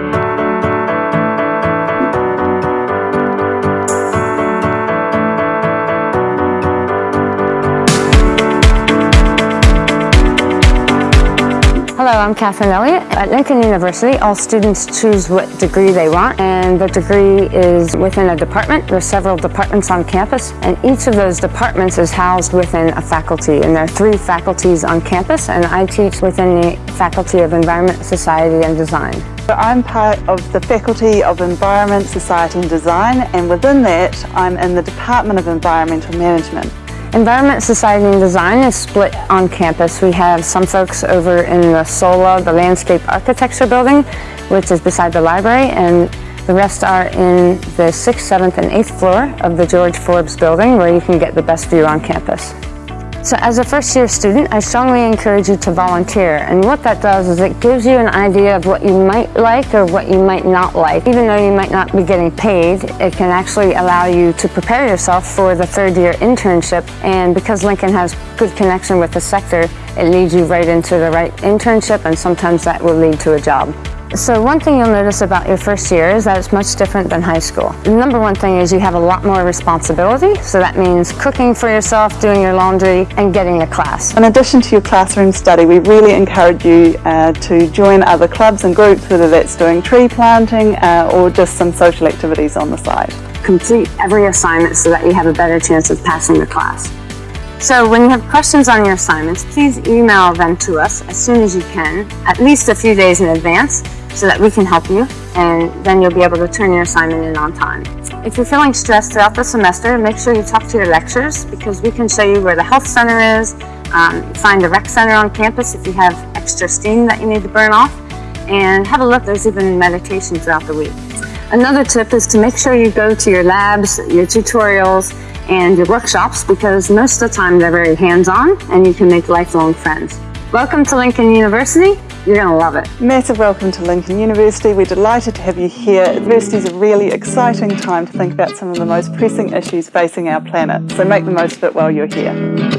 Bye. Hello, I'm Catherine Elliott. At Lincoln University, all students choose what degree they want, and the degree is within a department. There are several departments on campus, and each of those departments is housed within a faculty, and there are three faculties on campus, and I teach within the Faculty of Environment, Society, and Design. So I'm part of the Faculty of Environment, Society and Design, and within that, I'm in the Department of Environmental Management. Environment, Society and Design is split on campus. We have some folks over in the SOLA, the Landscape Architecture Building, which is beside the library, and the rest are in the 6th, 7th, and 8th floor of the George Forbes Building, where you can get the best view on campus. So as a first year student, I strongly encourage you to volunteer. And what that does is it gives you an idea of what you might like or what you might not like. Even though you might not be getting paid, it can actually allow you to prepare yourself for the third year internship. And because Lincoln has good connection with the sector, it leads you right into the right internship and sometimes that will lead to a job. So one thing you'll notice about your first year is that it's much different than high school. The number one thing is you have a lot more responsibility, so that means cooking for yourself, doing your laundry, and getting a class. In addition to your classroom study, we really encourage you uh, to join other clubs and groups, whether that's doing tree planting uh, or just some social activities on the side. Complete every assignment so that you have a better chance of passing the class. So when you have questions on your assignments, please email them to us as soon as you can, at least a few days in advance, so that we can help you and then you'll be able to turn your assignment in on time. If you're feeling stressed throughout the semester, make sure you talk to your lecturers because we can show you where the health center is, um, find the rec center on campus if you have extra steam that you need to burn off, and have a look, there's even meditation throughout the week. Another tip is to make sure you go to your labs, your tutorials, and your workshops because most of the time they're very hands-on and you can make lifelong friends. Welcome to Lincoln University. You're going to love it. Massive welcome to Lincoln University. We're delighted to have you here. University is a really exciting time to think about some of the most pressing issues facing our planet, so make the most of it while you're here.